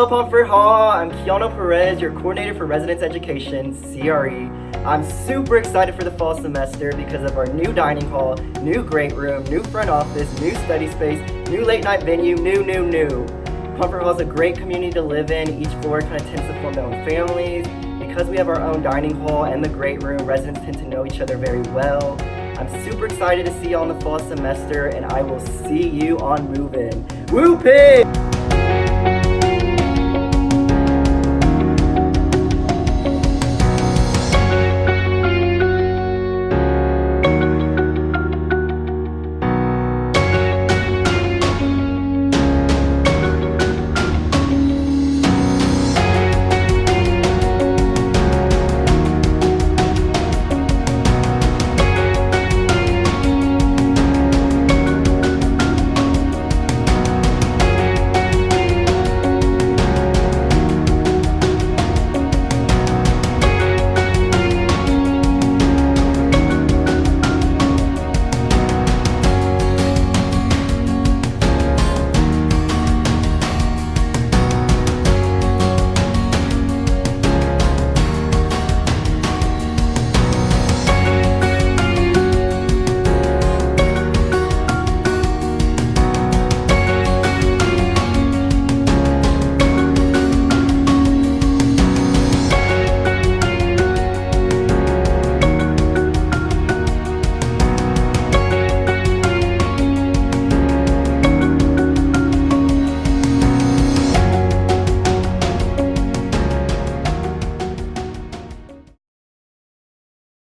Hello Pomfret Hall, I'm Kiana Perez, your coordinator for residence education, CRE. I'm super excited for the fall semester because of our new dining hall, new great room, new front office, new study space, new late night venue, new, new, new. Pomfret Hall is a great community to live in. Each floor kind of tends to form their own families. Because we have our own dining hall and the great room, residents tend to know each other very well. I'm super excited to see you on the fall semester and I will see you on Move In. Woo pig!